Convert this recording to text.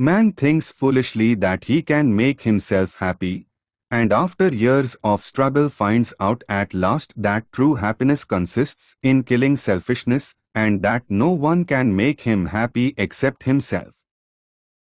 Man thinks foolishly that he can make himself happy, and after years of struggle finds out at last that true happiness consists in killing selfishness and that no one can make him happy except himself.